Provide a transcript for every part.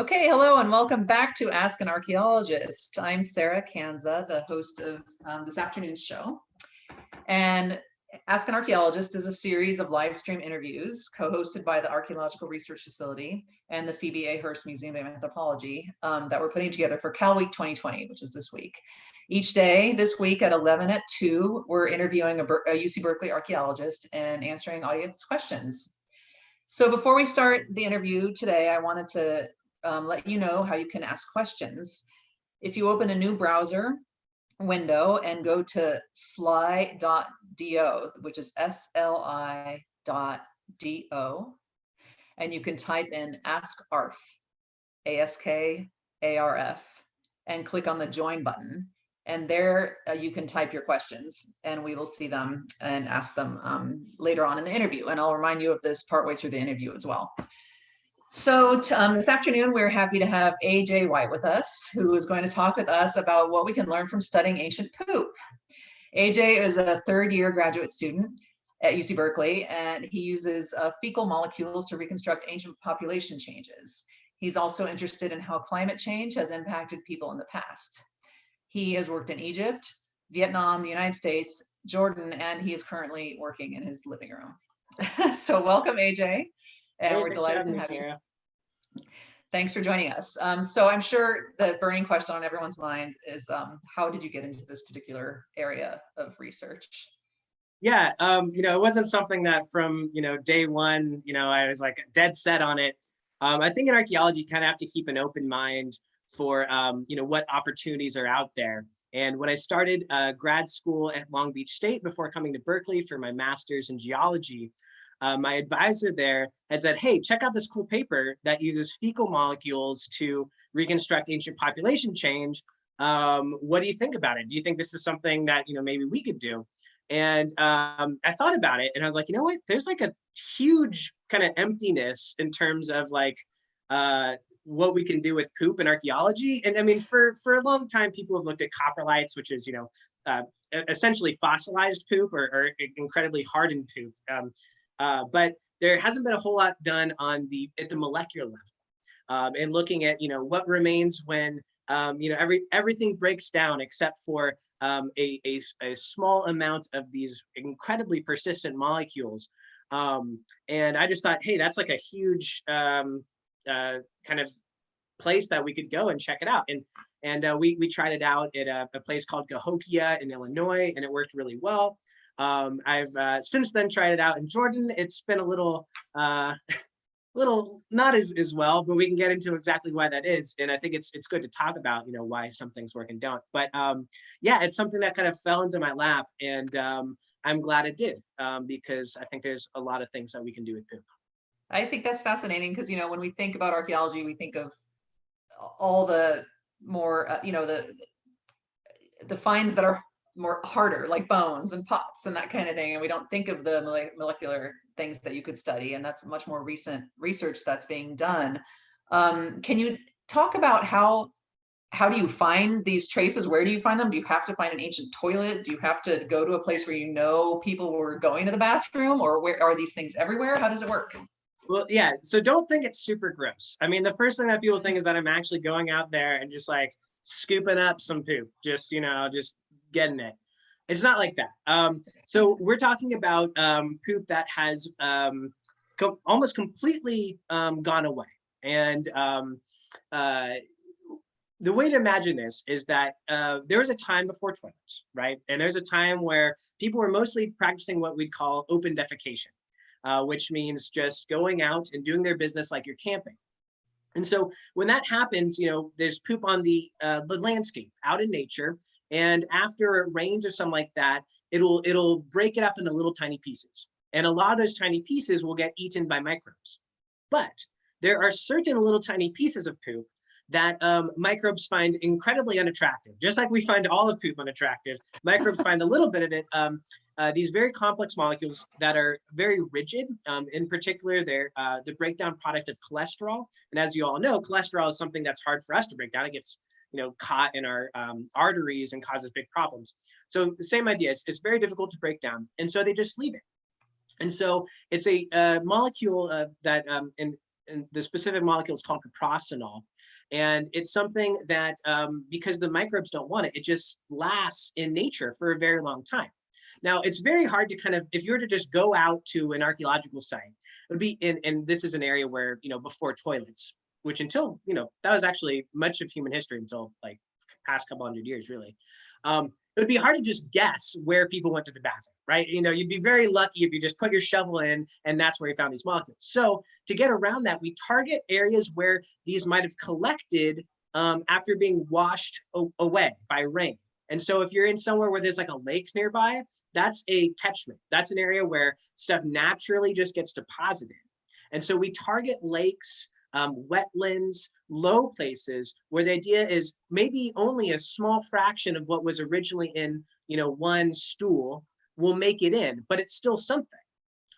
Okay, hello and welcome back to Ask an Archaeologist. I'm Sarah Kanza, the host of um, this afternoon's show. And Ask an Archaeologist is a series of live stream interviews co-hosted by the Archaeological Research Facility and the Phoebe A. Hearst Museum of Anthropology um, that we're putting together for Cal Week 2020, which is this week. Each day this week at 11 at 2, we're interviewing a, a UC Berkeley archaeologist and answering audience questions. So before we start the interview today, I wanted to um, let you know how you can ask questions. If you open a new browser window and go to sli.do, which is S-L-I dot D-O, and you can type in ask ARF, A-S-K-A-R-F, and click on the join button. And there uh, you can type your questions and we will see them and ask them um, later on in the interview. And I'll remind you of this partway through the interview as well. So um, this afternoon, we're happy to have AJ White with us, who is going to talk with us about what we can learn from studying ancient poop. AJ is a third year graduate student at UC Berkeley, and he uses uh, fecal molecules to reconstruct ancient population changes. He's also interested in how climate change has impacted people in the past. He has worked in Egypt, Vietnam, the United States, Jordan, and he is currently working in his living room. so welcome, AJ and we're delighted to have you. Thanks for joining us. Um, so I'm sure the burning question on everyone's mind is um, how did you get into this particular area of research? Yeah, um, you know, it wasn't something that from, you know, day one, you know, I was like dead set on it. Um, I think in archaeology, you kind of have to keep an open mind for, um, you know, what opportunities are out there. And when I started uh, grad school at Long Beach State before coming to Berkeley for my master's in geology, uh, my advisor there had said, hey, check out this cool paper that uses fecal molecules to reconstruct ancient population change. Um, what do you think about it? Do you think this is something that, you know, maybe we could do? And um, I thought about it and I was like, you know what, there's like a huge kind of emptiness in terms of like uh, what we can do with poop and archaeology. And I mean, for, for a long time, people have looked at coprolites, which is, you know, uh, essentially fossilized poop or, or incredibly hardened poop. Um, uh, but there hasn't been a whole lot done on the at the molecular level um, and looking at you know what remains when um, you know every everything breaks down except for um, a, a, a, small amount of these incredibly persistent molecules. Um, and I just thought, hey, that's like a huge um, uh, kind of place that we could go and check it out. And and uh, we we tried it out at a, a place called Cahokia in Illinois, and it worked really well. Um, I've uh, since then tried it out in Jordan. It's been a little, uh, little not as, as well, but we can get into exactly why that is. And I think it's it's good to talk about, you know, why some things work and don't. But um, yeah, it's something that kind of fell into my lap and um, I'm glad it did um, because I think there's a lot of things that we can do with poop. I think that's fascinating because, you know, when we think about archaeology, we think of all the more, uh, you know, the the finds that are more harder like bones and pots and that kind of thing and we don't think of the molecular things that you could study and that's much more recent research that's being done. Um, can you talk about how how do you find these traces? Where do you find them? Do you have to find an ancient toilet? Do you have to go to a place where you know people were going to the bathroom or where are these things everywhere? How does it work? Well yeah so don't think it's super gross. I mean the first thing that people think is that i'm actually going out there and just like scooping up some poop just you know just getting it. It's not like that. Um, so we're talking about um, poop that has um, almost completely um, gone away. And um, uh, the way to imagine this is that uh, there was a time before toilets, right? And there's a time where people were mostly practicing what we'd call open defecation, uh, which means just going out and doing their business like you're camping. And so when that happens, you know, there's poop on the, uh, the landscape out in nature, and after it rains or something like that, it'll it'll break it up into little tiny pieces. And a lot of those tiny pieces will get eaten by microbes. But there are certain little tiny pieces of poop that um, microbes find incredibly unattractive. Just like we find all of poop unattractive, microbes find a little bit of it. Um, uh, these very complex molecules that are very rigid. Um, in particular, they're uh, the breakdown product of cholesterol. And as you all know, cholesterol is something that's hard for us to break down. It gets you know, caught in our um, arteries and causes big problems. So the same idea, it's, it's very difficult to break down. And so they just leave it. And so it's a molecule uh, that um, in, and the specific molecule is called coprostanol. And it's something that, um, because the microbes don't want it, it just lasts in nature for a very long time. Now, it's very hard to kind of, if you were to just go out to an archaeological site, it would be in, and this is an area where, you know, before toilets, which until, you know, that was actually much of human history until like past couple hundred years, really. Um, it would be hard to just guess where people went to the bathroom, right? You know, you'd be very lucky if you just put your shovel in and that's where you found these molecules. So to get around that, we target areas where these might have collected um, after being washed away by rain. And so if you're in somewhere where there's like a lake nearby, that's a catchment. That's an area where stuff naturally just gets deposited. And so we target lakes, um, wetlands, low places where the idea is maybe only a small fraction of what was originally in, you know, one stool will make it in, but it's still something.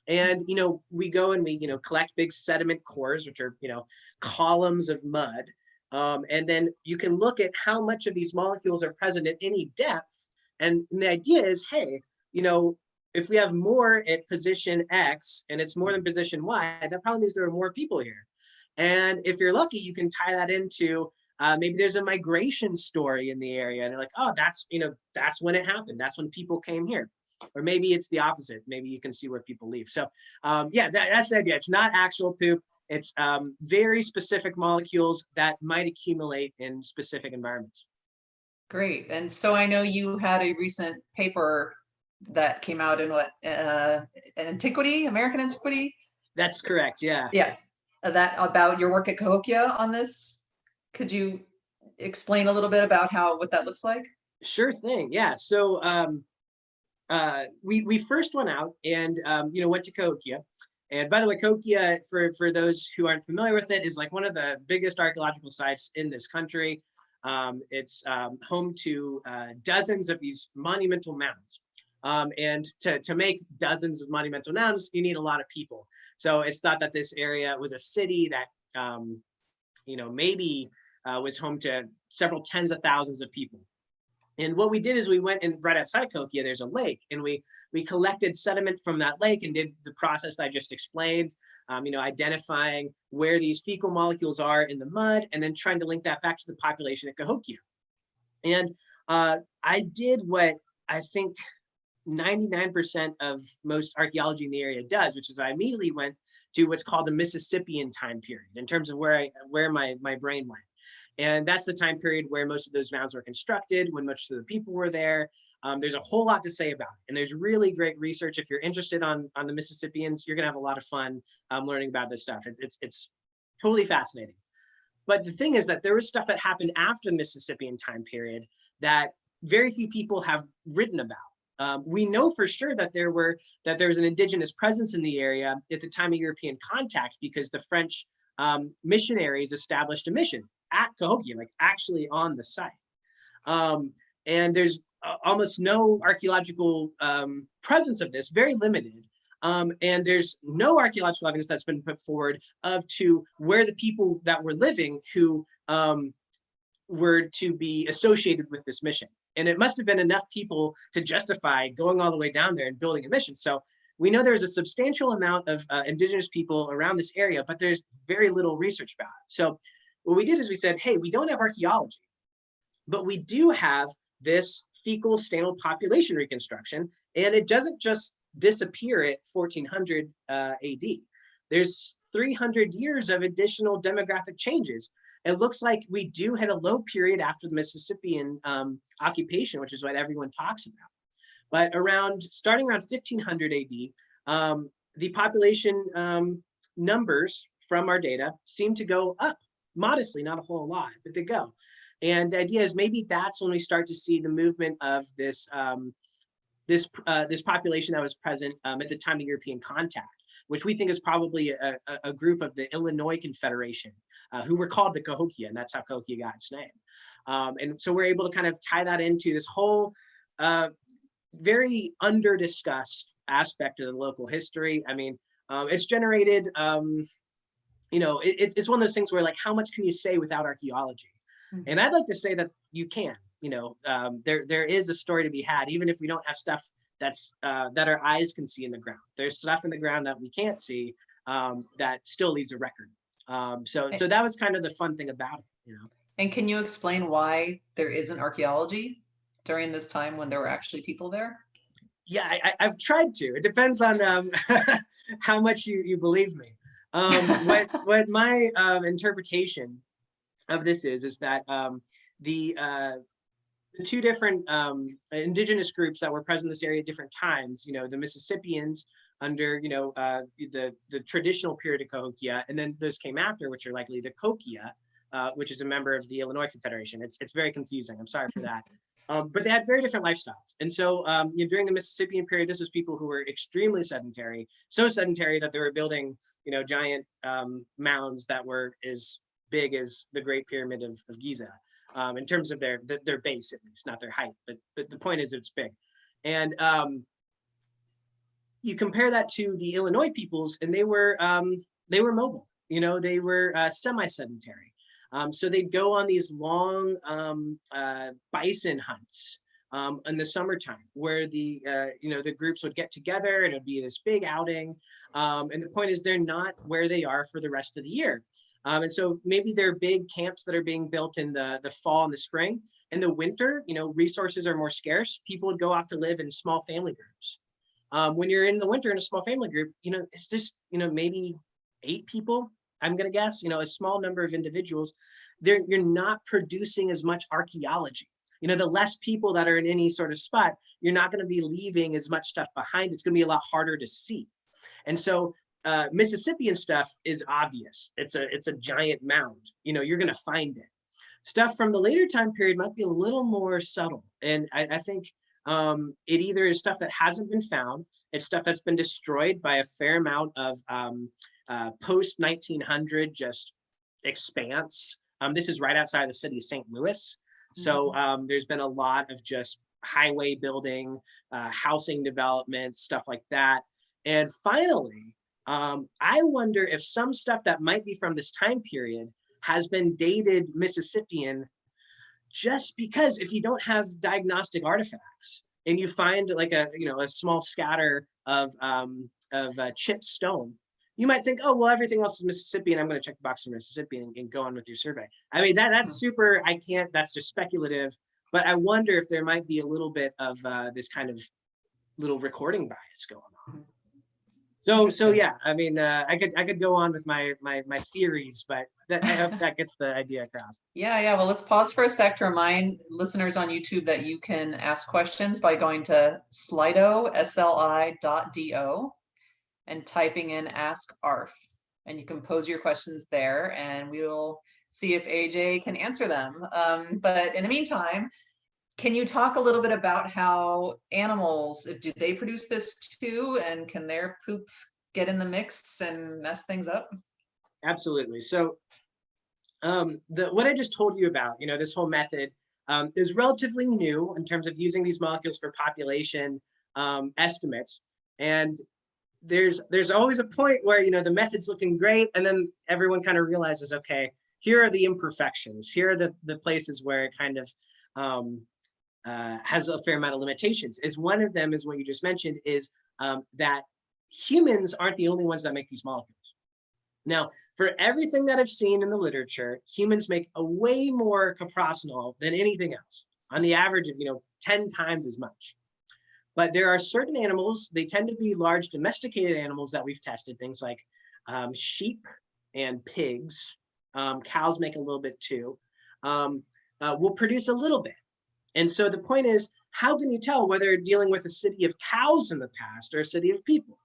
And, you know, we go and we, you know, collect big sediment cores, which are, you know, columns of mud. Um, and then you can look at how much of these molecules are present at any depth. And the idea is, hey, you know, if we have more at position X and it's more than position Y, that probably means there are more people here. And if you're lucky, you can tie that into uh, maybe there's a migration story in the area and you're like, oh, that's, you know, that's when it happened. That's when people came here. Or maybe it's the opposite. Maybe you can see where people leave. So um, yeah, that, that's the idea. It's not actual poop. It's um, very specific molecules that might accumulate in specific environments. Great. And so I know you had a recent paper that came out in what, uh, Antiquity, American Antiquity? That's correct. Yeah. Yes, that about your work at Cahokia on this. Could you explain a little bit about how, what that looks like? Sure thing. Yeah. So um, uh, we we first went out and um, you know went to Cahokia. And by the way, Cahokia, for for those who aren't familiar with it, is like one of the biggest archaeological sites in this country. Um, it's um, home to uh, dozens of these monumental mounds. Um, and to, to make dozens of monumental mounds, you need a lot of people. So it's thought that this area was a city that, um, you know, maybe uh, was home to several tens of thousands of people. And what we did is we went and right outside Cahokia, there's a lake, and we we collected sediment from that lake and did the process I just explained, um, you know, identifying where these fecal molecules are in the mud, and then trying to link that back to the population at Cahokia. And uh, I did what I think 99% of most archaeology in the area does, which is I immediately went to what's called the Mississippian time period in terms of where I where my my brain went. And that's the time period where most of those mounds were constructed, when most of the people were there. Um, there's a whole lot to say about it. And there's really great research. If you're interested on, on the Mississippians, you're gonna have a lot of fun um, learning about this stuff. It's, it's, it's totally fascinating. But the thing is that there was stuff that happened after the Mississippian time period that very few people have written about. Um, we know for sure that there were that there was an indigenous presence in the area at the time of European contact because the French um, missionaries established a mission at Cahokia, like actually on the site. Um, and there's uh, almost no archaeological um, presence of this, very limited. Um, and there's no archaeological evidence that's been put forward of to where the people that were living who um, were to be associated with this mission. And it must have been enough people to justify going all the way down there and building a mission. So we know there's a substantial amount of uh, indigenous people around this area, but there's very little research about it. So what we did is we said, hey, we don't have archaeology, but we do have this fecal stanol population reconstruction, and it doesn't just disappear at 1400 uh, AD. There's 300 years of additional demographic changes it looks like we do hit a low period after the Mississippian um, occupation, which is what everyone talks about. But around, starting around 1500 AD, um, the population um, numbers from our data seem to go up modestly, not a whole lot, but they go. And the idea is maybe that's when we start to see the movement of this um, this uh, this population that was present um, at the time of European contact, which we think is probably a, a, group of the Illinois Confederation, uh, who were called the Cahokia, and that's how Cahokia got its name. Um, and so we're able to kind of tie that into this whole uh, very under discussed aspect of the local history. I mean, um, it's generated, um, you know, it, it's one of those things where like, how much can you say without archaeology? Mm -hmm. And I'd like to say that you can, you know, um, there there is a story to be had, even if we don't have stuff that's uh, that our eyes can see in the ground. There's stuff in the ground that we can't see um, that still leaves a record. Um, so, so that was kind of the fun thing about it, you know? And can you explain why there isn't archaeology during this time when there were actually people there? Yeah, I, I- I've tried to. It depends on um, how much you, you believe me. Um, what, what my um, interpretation of this is, is that um, the, uh, the two different um, indigenous groups that were present in this area at different times, you know, the Mississippians under, you know, uh, the, the traditional period of Cahokia, and then those came after, which are likely the Cahokia, uh, which is a member of the Illinois Confederation. It's, it's very confusing. I'm sorry for that. Um, but they had very different lifestyles. And so um, you know, during the Mississippian period, this was people who were extremely sedentary, so sedentary that they were building, you know, giant um, mounds that were as big as the Great Pyramid of, of Giza um, in terms of their, their base, at least, not their height. But, but the point is it's big. And um, you compare that to the Illinois peoples and they were, um, they were mobile, you know, they were uh, semi-sedentary. Um, so they'd go on these long um, uh, bison hunts um, in the summertime, where the uh, you know the groups would get together and it'd be this big outing. And the point is, they're not where they are for the rest of the year. Um, and so maybe there are big camps that are being built in the the fall and the spring. In the winter, you know, resources are more scarce. People would go off to live in small family groups. Um, when you're in the winter in a small family group, you know, it's just you know maybe eight people I'm going to guess, you know, a small number of individuals, they're, you're not producing as much archaeology. You know, the less people that are in any sort of spot, you're not going to be leaving as much stuff behind. It's going to be a lot harder to see. And so uh, Mississippian stuff is obvious. It's a, it's a giant mound. You know, you're going to find it. Stuff from the later time period might be a little more subtle. And I, I think um, it either is stuff that hasn't been found, it's stuff that's been destroyed by a fair amount of um, uh, post 1900 just expanse. Um, this is right outside the city of St. Louis. So um, there's been a lot of just highway building, uh, housing development, stuff like that. And finally, um, I wonder if some stuff that might be from this time period has been dated Mississippian just because if you don't have diagnostic artifacts and you find like a, you know, a small scatter of, um, of uh, chipped stone, you might think, oh, well, everything else is Mississippi and I'm going to check the box for Mississippi and, and go on with your survey. I mean, that that's super, I can't, that's just speculative, but I wonder if there might be a little bit of uh, this kind of little recording bias going on. So, so yeah, I mean, uh, I could, I could go on with my, my, my theories, but that, I hope that gets the idea across. Yeah, yeah. Well, let's pause for a sec to remind listeners on YouTube that you can ask questions by going to slido, S-L-I.do and typing in ask ARF. And you can pose your questions there and we will see if AJ can answer them. Um, but in the meantime, can you talk a little bit about how animals, do they produce this too? And can their poop get in the mix and mess things up? Absolutely. So um, the, what I just told you about, you know, this whole method um, is relatively new in terms of using these molecules for population um, estimates. And there's there's always a point where, you know, the method's looking great. And then everyone kind of realizes, okay, here are the imperfections. Here are the, the places where it kind of um, uh, has a fair amount of limitations. Is one of them is what you just mentioned is um, that humans aren't the only ones that make these molecules. Now, for everything that I've seen in the literature, humans make a way more coprostanol than anything else, on the average of, you know, 10 times as much. But there are certain animals, they tend to be large domesticated animals that we've tested, things like um, sheep and pigs. Um, cows make a little bit too. Um, uh, will produce a little bit. And so the point is, how can you tell whether you're dealing with a city of cows in the past or a city of people?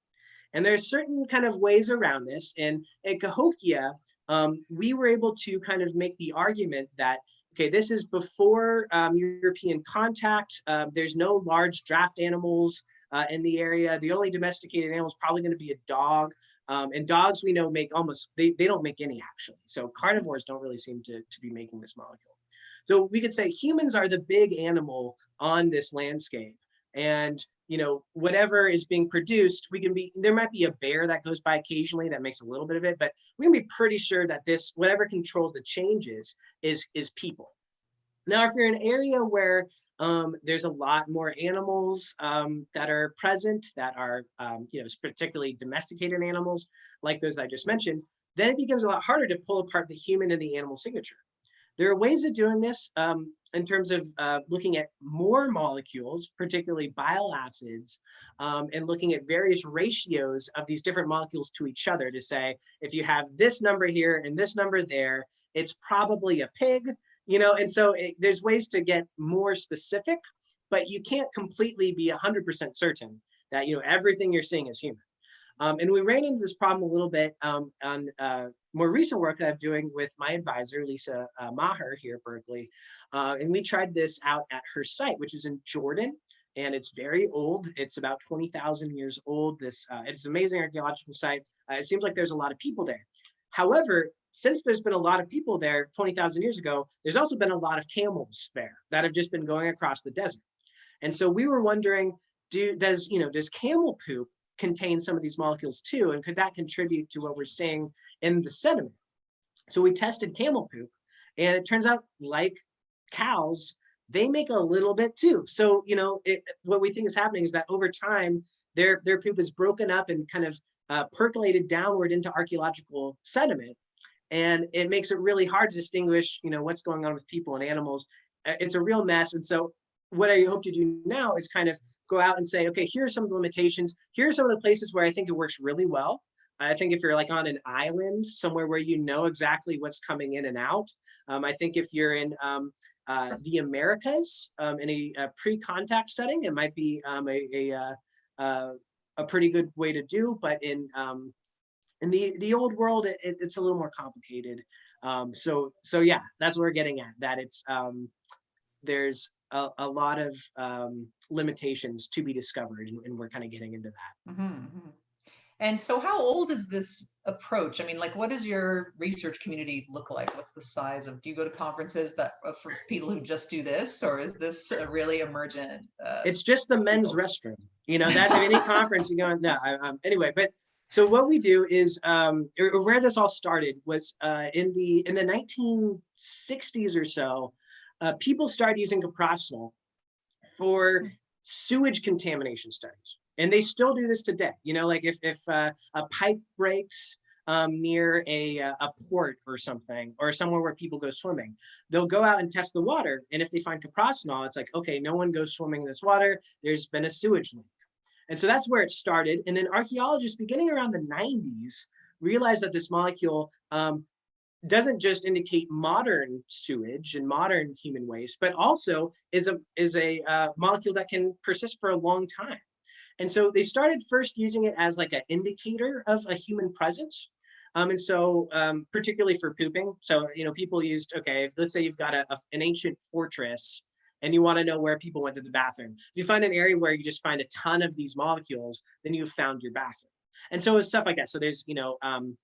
And there are certain kind of ways around this. And at Cahokia, um, we were able to kind of make the argument that, okay, this is before um, European contact. Uh, there's no large draft animals uh, in the area. The only domesticated animal is probably going to be a dog. Um, and dogs we know make almost, they, they don't make any actually. So carnivores don't really seem to, to be making this molecule. So we could say humans are the big animal on this landscape. And you know, whatever is being produced, we can be, there might be a bear that goes by occasionally that makes a little bit of it, but we can be pretty sure that this, whatever controls the changes is, is people. Now, if you're in an area where um, there's a lot more animals um, that are present that are, um, you know, particularly domesticated animals like those I just mentioned, then it becomes a lot harder to pull apart the human and the animal signature. There are ways of doing this um, in terms of uh, looking at more molecules, particularly bile acids, um, and looking at various ratios of these different molecules to each other to say, if you have this number here and this number there, it's probably a pig, you know, and so it, there's ways to get more specific, but you can't completely be 100% certain that, you know, everything you're seeing is human. Um, and we ran into this problem a little bit um, on uh, more recent work that I'm doing with my advisor, Lisa uh, Maher here at Berkeley. Uh, and we tried this out at her site, which is in Jordan. And it's very old. It's about 20,000 years old. This uh, It's an amazing archaeological site. Uh, it seems like there's a lot of people there. However, since there's been a lot of people there 20,000 years ago, there's also been a lot of camels there that have just been going across the desert. And so we were wondering, do, does, you know, does camel poop contain some of these molecules too? And could that contribute to what we're seeing in the sediment? So we tested camel poop and it turns out like cows, they make a little bit too. So, you know, it, what we think is happening is that over time, their, their poop is broken up and kind of uh, percolated downward into archaeological sediment. And it makes it really hard to distinguish, you know, what's going on with people and animals. Uh, It's a real mess. And so what I hope to do now is kind of go out and say, okay, here are some of the limitations. Here are some of the places where I think it works really well. I think if you're like on an island, somewhere where you know exactly what's coming in and out. Um, I think if you're in um, uh, the Americas um, in a, a pre-contact setting, it might be um, a, a, uh, a pretty good way to do, but in um, in the the old world, it, it's a little more complicated. Um, so so yeah, that's what we're getting at. That it's there's a, a lot of um, limitations to be discovered, and, and we're kind of getting into that. Mhm, mhm. And so how old is this approach? I mean, like, what does your research community look like? What's the size of, do you go to conferences that uh, for people who just do this, or is this a really emergent? Uh, It's just the men's People. restroom. You know, that at any conference you go, no, I, um, anyway, but so what we do is um, where this all started was uh, in the in the 1960s or so, uh, people started using coprostanol for sewage contamination studies. And they still do this today. You know, like if, if uh, a pipe breaks um, near a, uh, a port or something, or somewhere where people go swimming, they'll go out and test the water. And if they find coprostanol, it's like, okay, no one goes swimming in this water. There's been a sewage leak. And so that's where it started. And then archaeologists beginning around the 90s realized that this molecule um, doesn't just indicate modern sewage and modern human waste, but also is a is a uh, molecule that can persist for a long time. And so they started first using it as like an indicator of a human presence. Um, and so um, particularly for pooping. So, you know, people used, okay, let's say you've got a, a- an ancient fortress and you want to know where people went to the bathroom. If you find an area where you just find a ton of these molecules, then you've found your bathroom. And so it's stuff like that. So there's, you know, um,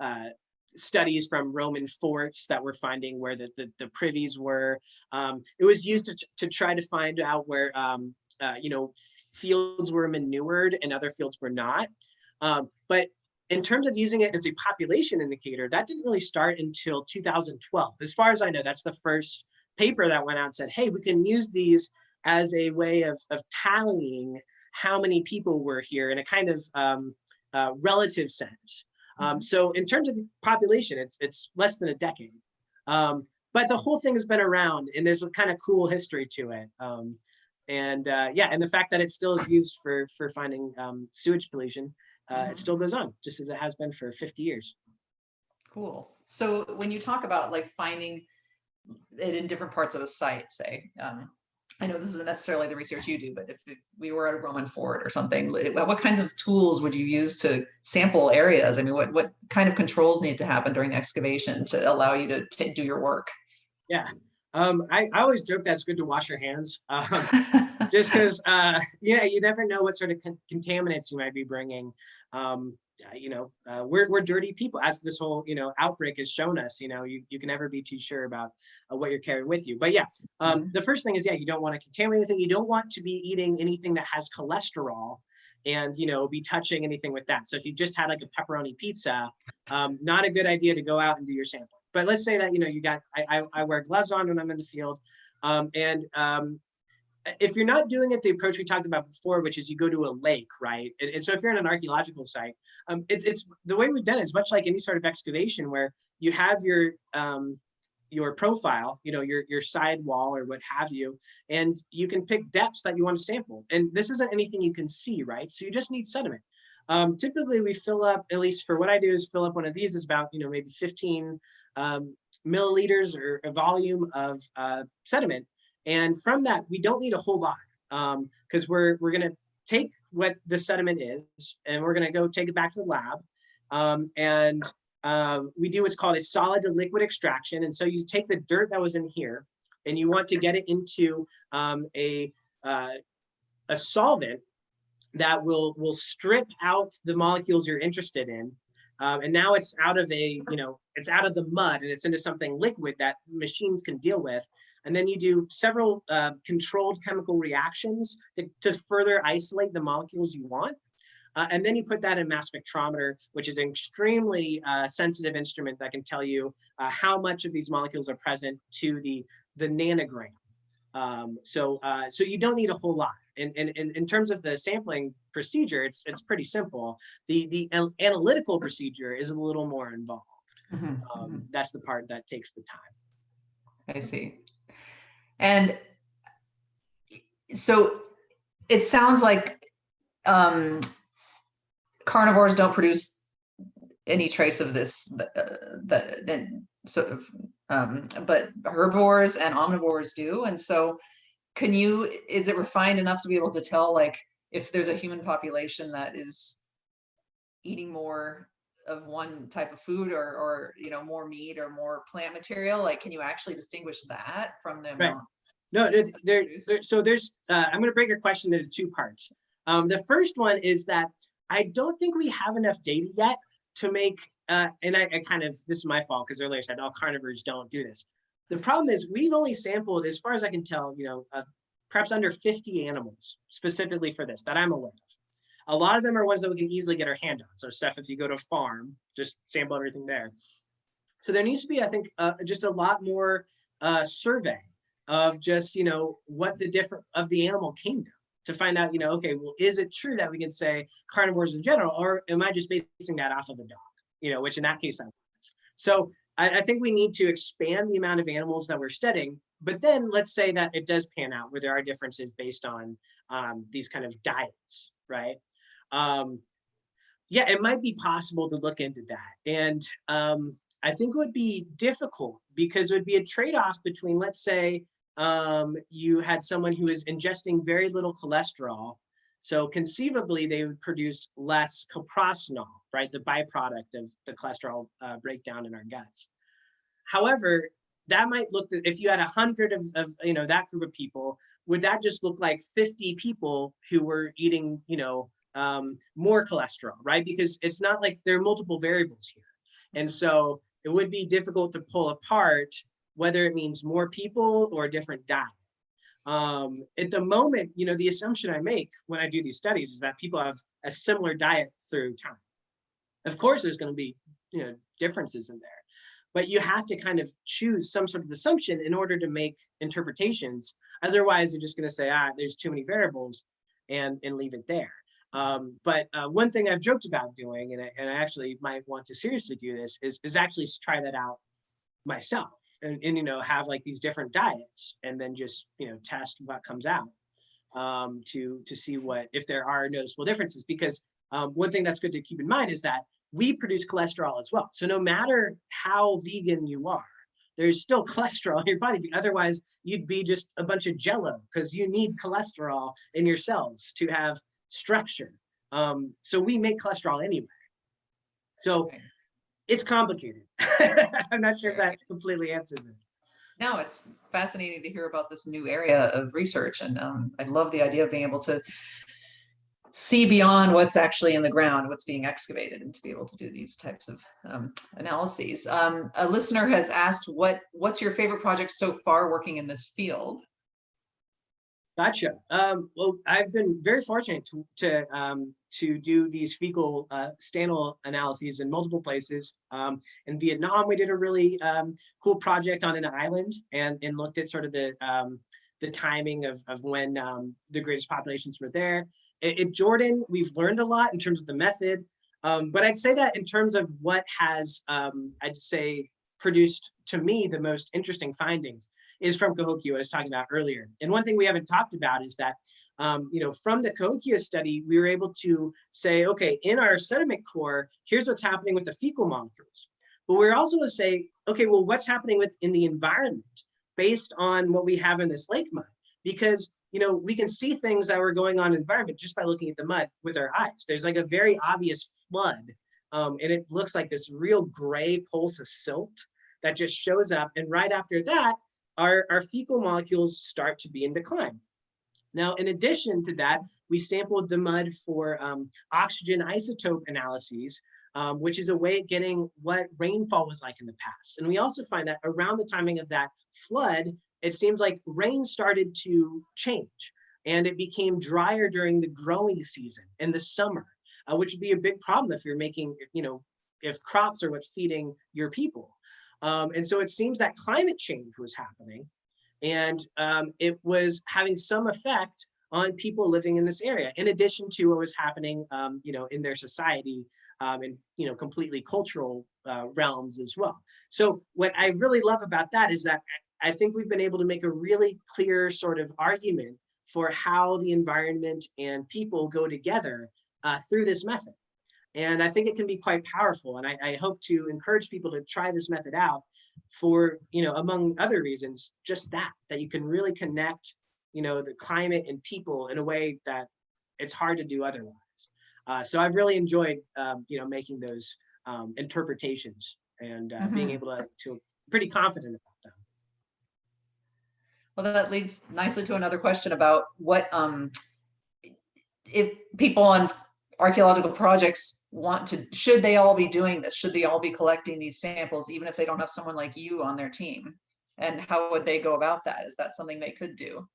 uh, studies from Roman forts that were finding where the, the, the privies were. Um, it was used to, to try to find out where, um, uh, you know, fields were manured and other fields were not. Um, but in terms of using it as a population indicator, that didn't really start until 2012. As far as I know, that's the first paper that went out and said, hey, we can use these as a way of, of tallying how many people were here in a kind of um, uh, relative sense. Um, so in terms of population, it's it's less than a decade. Um, but the whole thing has been around and there's a kind of cool history to it. Um, and uh, yeah, and the fact that it still is used for for finding um, sewage pollution, uh, it still goes on just as it has been for 50 years. Cool. So when you talk about like finding it in different parts of a site, say, um, I know this isn't necessarily the research you do, but if we were at a Roman fort or something, what kinds of tools would you use to sample areas? I mean, what, what kind of controls need to happen during the excavation to allow you to ta- do your work? Yeah. Um, I, I always joke that it's good to wash your hands. Um, just because uh yeah you never know what sort of con- contaminants you might be bringing um you know uh, we're, we're dirty people as this whole you know outbreak has shown us you know you, you can never be too sure about uh, what you're carrying with you. But yeah um the first thing is yeah you don't want to contaminate anything. You don't want to be eating anything that has cholesterol and you know be touching anything with that. So if you just had like a pepperoni pizza um not a good idea to go out and do your sampling. But let's say that you know you got i i, I wear gloves on when i'm in the field um and um if you're not doing it the approach we talked about before, which is you go to a lake, right? And, and so if you're in an archaeological site, um, it's it's the way we've done it is much like any sort of excavation where you have your um, your profile, you know, your your side wall or what have you, and you can pick depths that you want to sample. And this isn't anything you can see, right? So you just need sediment. Um, typically, we fill up, at least for what I do, is fill up one of these is about, you know, maybe 15 um, milliliters or a volume of uh, sediment. And from that, we don't need a whole lot because um, we're we're going to take what the sediment is and we're going to go take it back to the lab. Um, and uh, we do what's called a solid to liquid extraction. And so you take the dirt that was in here and you want to get it into um, a, uh, a solvent that will, will strip out the molecules you're interested in. Um, and now it's out of a, you know, it's out of the mud and it's into something liquid that machines can deal with. And then you do several uh, controlled chemical reactions to, to further isolate the molecules you want. Uh, and then you put that in mass spectrometer, which is an extremely uh, sensitive instrument that can tell you uh, how much of these molecules are present to the, the nanogram. Um, so, uh, so you don't need a whole lot. And, and, and in terms of the sampling procedure, it's, it's pretty simple. The, the analytical procedure is a little more involved. Mm -hmm. um, that's the part that takes the time. I see. And so it sounds like um, carnivores don't produce any trace of this, uh, the, sort of, um, but herbivores and omnivores do. And so can you, is it refined enough to be able to tell like if there's a human population that is eating more of one type of food or, or, you know, more meat or more plant material, like, can you actually distinguish that from the right. No, there, there, so there's, uh, I'm going to break your question into two parts. Um, the first one is that I don't think we have enough data yet to make, uh, and I, I, kind of, this is my fault because earlier I said all carnivores don't do this. The problem is we've only sampled, as far as I can tell, you know, uh, perhaps under 50 animals specifically for this that I'm aware of. A lot of them are ones that we can easily get our hand on. So Steph, if you go to farm, just sample everything there. So there needs to be, I think, uh, just a lot more uh, survey of just, you know, what the different of the animal kingdom to find out, you know, okay, well, is it true that we can say carnivores in general, or am I just basing that off of a dog? You know, which in that case I was. So I, I think we need to expand the amount of animals that we're studying, but then let's say that it does pan out where there are differences based on um, these kind of diets, right? Um, yeah, it might be possible to look into that. And um, I think it would be difficult because it would be a trade-off between, let's say, um, you had someone who is ingesting very little cholesterol. So conceivably, they would produce less coprostanol, right? The byproduct of the cholesterol uh, breakdown in our guts. However, that might look, if you had a hundred of, of, you know, that group of people, would that just look like 50 people who were eating, you know, um, more cholesterol, right? Because it's not like there are multiple variables here. And so it would be difficult to pull apart whether it means more people or a different diet. Um, at the moment, you know, the assumption I make when I do these studies is that people have a similar diet through time. Of course, there's going to be, you know, differences in there, but you have to kind of choose some sort of assumption in order to make interpretations. Otherwise, you're just going to say, ah, there's too many variables and, and leave it there. Um, but uh, one thing I've joked about doing, and I, and I actually might want to seriously do this, is, is actually try that out myself and, and, you know have like these different diets and then just you know test what comes out um, to to see what if there are noticeable differences. Because um, one thing that's good to keep in mind is that we produce cholesterol as well. So no matter how vegan you are there's still cholesterol in your body. Otherwise you'd be just a bunch of jello because you need cholesterol in your cells to have structure um, so we make cholesterol anyway so it's complicated. I'm not sure if that completely answers it. No, it's fascinating to hear about this new area of research. And um, I love the idea of being able to see beyond what's actually in the ground, what's being excavated, and to be able to do these types of um, analyses. Um, a listener has asked, what what's your favorite project so far working in this field? Gotcha. Um, well, I've been very fortunate to to, um, to do these fecal uh, analyses in multiple places. Um, in Vietnam, we did a really um, cool project on an island and, and looked at sort of the um, the timing of, of when um, the greatest populations were there. In, Jordan, we've learned a lot in terms of the method, but I'd say that in terms of what has, I'd say, produced to me the most interesting findings is from Cahokia, I was talking about earlier. And one thing we haven't talked about is that, um, you know, from the Cahokia study, we were able to say, okay, in our sediment core, here's what's happening with the fecal molecules. But we're also going to say, okay, well, what's happening with in the environment based on what we have in this lake mud? Because you know, we can see things that were going on in environment just by looking at the mud with our eyes. There's like a very obvious flood, um, and it looks like this real gray pulse of silt that just shows up. And right after that, our, our fecal molecules start to be in decline. Now, in addition to that, we sampled the mud for um, oxygen isotope analyses, um, which is a way of getting what rainfall was like in the past. And we also find that around the timing of that flood, it seems like rain started to change and it became drier during the growing season in the summer, uh, which would be a big problem if you're making, you know, if crops are what's feeding your people. Um, and so it seems that climate change was happening and um, it was having some effect on people living in this area, in addition to what was happening, um, you know, in their society um, and, you know, completely cultural uh, realms as well. So what I really love about that is that I think we've been able to make a really clear sort of argument for how the environment and people go together uh, through this method. And I think it can be quite powerful. And I, I, hope to encourage people to try this method out for, you know, among other reasons, just that, that you can really connect, you know, the climate and people in a way that it's hard to do otherwise. Uh, so I've really enjoyed, um, you know, making those um, interpretations and uh, mm -hmm. being mm-hmm. able to, to pretty confident about them. Well, that leads nicely to another question about what um, if people on archaeological projects want to, should they all be doing this? Should they all be collecting these samples, even if they don't have someone like you on their team? And how would they go about that? Is that something they could do?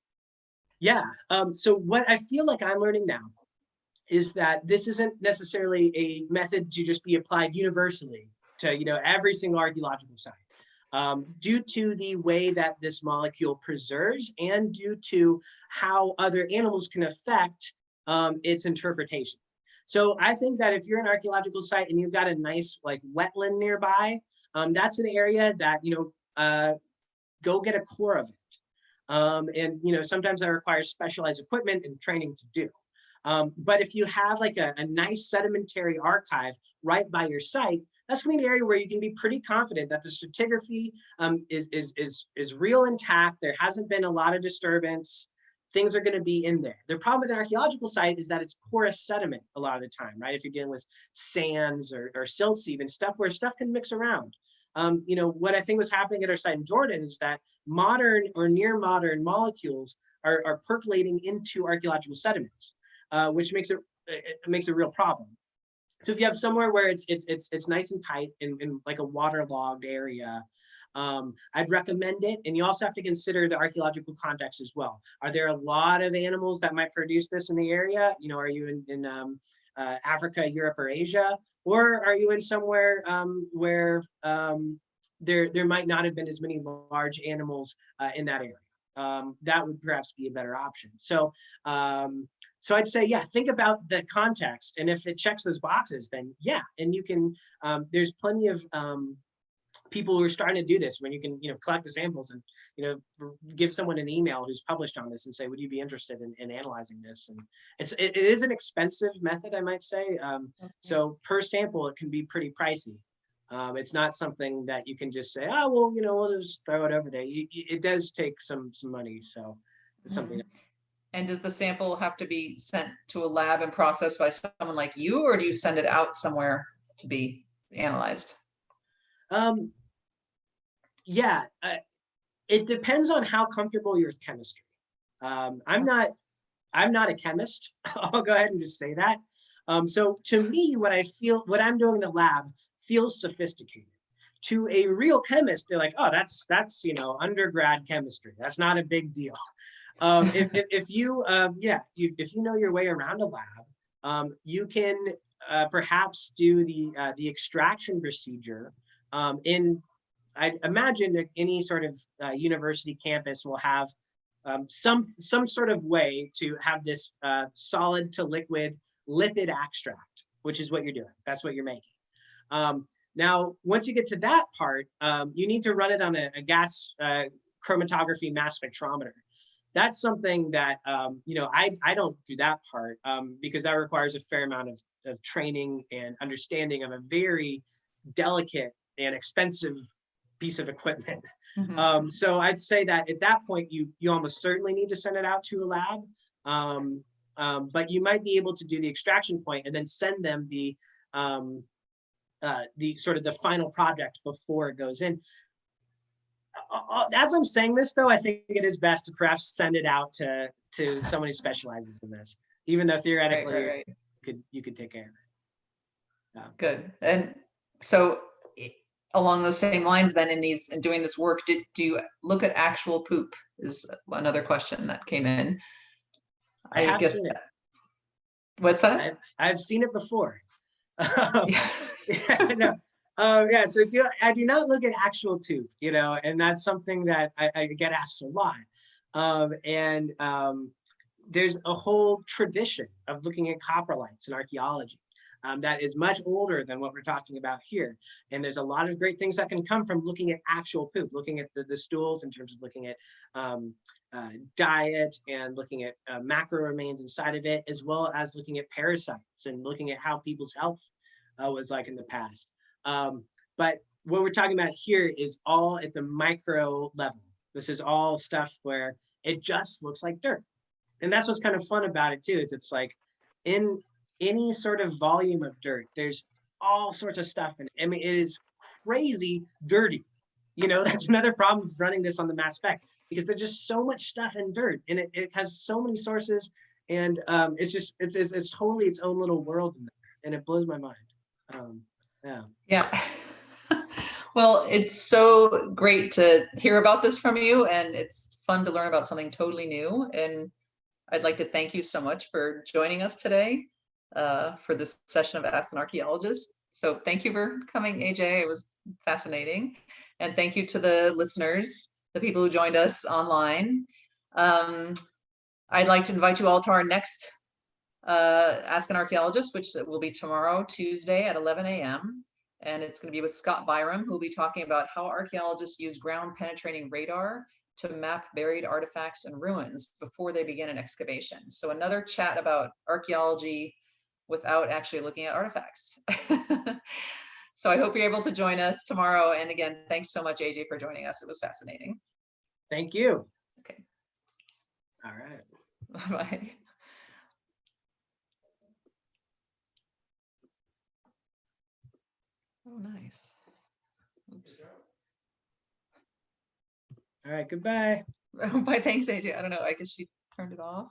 Yeah, um, so what I feel like I'm learning now is that this isn't necessarily a method to just be applied universally to you know every single archaeological site um, due to the way that this molecule preserves and due to how other animals can affect um, its interpretation. So I think that if you're an archaeological site and you've got a nice like wetland nearby, um, that's an area that, you know, uh, go get a core of it. Um, and, you know, sometimes that requires specialized equipment and training to do. Um, but if you have like a, a nice sedimentary archive right by your site, that's going to be an area where you can be pretty confident that the stratigraphy um, is, is, is, is real intact. There hasn't been a lot of disturbance. Things are going to be in there. The problem with an archaeological site is that it's porous sediment a lot of the time, right? If you're dealing with sands or, or silts even, stuff where stuff can mix around. Um, you know, what I think was happening at our site in Jordan is that modern or near modern molecules are, are percolating into archaeological sediments, uh, which makes it, it makes a real problem. So if you have somewhere where it's it's it's it's nice and tight in, in like a waterlogged area, um, I'd recommend it. And you also have to consider the archaeological context as well. Are there a lot of animals that might produce this in the area? You know, are you in, in um, uh, Africa, Europe, or Asia? Or are you in somewhere um, where um, there, there might not have been as many large animals uh, in that area? um, that would perhaps be a better option. So, um, so I'd say, yeah, think about the context, and if it checks those boxes, then yeah, and you can. There's plenty of people who are starting to do this when you can, you know, collect the samples and you know give someone an email who's published on this and say, would you be interested in, in analyzing this? And it's it, it is an expensive method, I might say. Um, okay. So per sample, it can be pretty pricey. Um, it's not something that you can just say, oh, well, you know, we'll just throw it over there. You, it does take some some money, so it's mm -hmm. something. And does the sample have to be sent to a lab and processed by someone like you, or do you send it out somewhere to be analyzed? Um, yeah, uh, it depends on how comfortable you're with chemistry. Um, I'm not, I'm not a chemist. I'll go ahead and just say that. Um, so to me, what I feel, what I'm doing in the lab feels sophisticated. To a real chemist, they're like, oh, that's that's you know undergrad chemistry. That's not a big deal. Um, if, if, if, you um, yeah, you, if you know your way around a lab, um, you can uh, perhaps do the uh, the extraction procedure um, in. I imagine that any sort of uh, university campus will have um, some some sort of way to have this uh, solid to liquid lipid extract, which is what you're doing. That's what you're making. Um, now, once you get to that part, um, you need to run it on a, a gas uh, chromatography mass spectrometer. That's something that um, you know I I don't do that part um, because that requires a fair amount of, of training and understanding of a very delicate and expensive piece of equipment. Mhm. Um, so I'd say that at that point, you you almost certainly need to send it out to a lab. Um, um, but you might be able to do the extraction point and then send them the um, uh, the sort of the final project before it goes in. Uh, uh, As I'm saying this, though, I think it is best to perhaps send it out to to someone who specializes in this, even though theoretically right, right. you could you could take care of it. Yeah. Good. And so along those same lines, then in these, in doing this work, did, do you look at actual poop is another question that came in. I have guess seen it. that- What's that? I've, I've seen it before. Um, Yeah. yeah, no. Um, yeah, so do, I do not look at actual poop, you know, and that's something that I, I get asked a lot. Um, and um, there's a whole tradition of looking at coprolites in archaeology um, that is much older than what we're talking about here. And there's a lot of great things that can come from looking at actual poop, looking at the, the stools in terms of looking at um, uh, diet and looking at uh, macro remains inside of it, as well as looking at parasites and looking at how people's health uh, was like in the past. Um, but what we're talking about here is all at the micro level. This is all stuff where it just looks like dirt. And that's what's kind of fun about it too, is it's like in any sort of volume of dirt, there's all sorts of stuff. And I mean, it is crazy dirty. You know, that's another problem with running this on the mass spec because there's just so much stuff in dirt and it, it has so many sources and um, it's just, it's, it's, it's totally its own little world in and it blows my mind. Um, yeah. Yeah. Well, it's so great to hear about this from you and it's fun to learn about something totally new. And I'd like to thank you so much for joining us today uh, for this session of Ask an Archaeologist. So thank you for coming, AJ. It was fascinating. And thank you to the listeners, the people who joined us online. Um, I'd like to invite you all to our next uh, Ask an Archaeologist, which will be tomorrow, Tuesday at 11 a.m. And it's going to be with Scott Byram, who will be talking about how archaeologists use ground penetrating radar to map buried artifacts and ruins before they begin an excavation. So another chat about archaeology without actually looking at artifacts. so I hope you're able to join us tomorrow. And again, thanks so much, AJ, for joining us. It was fascinating. Thank you. Okay. All right. Bye. Bye. Oh, nice. Oops. All right. Goodbye. Bye. Thanks, AJ. I don't know. I guess she turned it off.